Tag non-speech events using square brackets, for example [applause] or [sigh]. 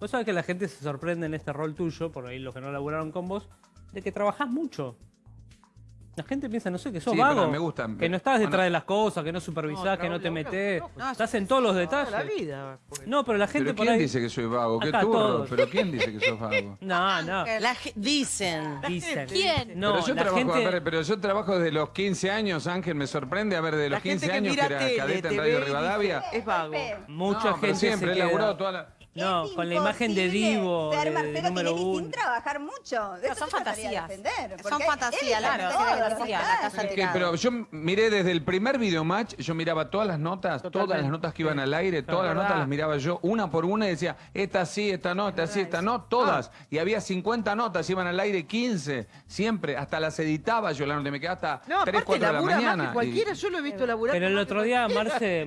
Vos sabés que la gente se sorprende en este rol tuyo, por ahí los que no laburaron con vos, de que trabajás mucho. La gente piensa, no sé, que sos Sí, vago. me gusta. Que no estás detrás Bueno. de las cosas, que no supervisás, que no te metés. No, estás en todos los detalles. la vida. porque- No, pero la gente ¿Pero por quién ahí... dice que soy vago? ¿Qué turro? todos. ¿Pero quién dice que sos vago? [laughs] No, no. La dicen. Dicen. ¿Quién? No, pero, yo la trabajo, gente... a ver, pero yo trabajo desde los 15 años, Ángel, me sorprende a ver de los La gente 15 que años mira que era tele, cadeta en Radio Rivadavia. Es vago. Mucha No, pero gente siempre se he queda... laburado toda la... No, Es con la imagen de Divo, Ser Marcelo número Tinelli sin trabajar mucho. Son fantasías. defender, Son fantasías, claro, fantasía, la casa detalles. Que- pero yo miré desde el primer videomatch, yo miraba todas las notas, todas las notas que iban al aire, todas las notas las miraba yo una por una y decía, esta sí, esta no, esta sí, esta no, todas. Y había 50 notas, iban al aire 15, siempre, hasta las editaba yo la nota, me quedaba hasta No, 3, aparte 4 de la labura más mañana. que y- cualquiera. Yo lo he visto laburar. Pero el otro día Marce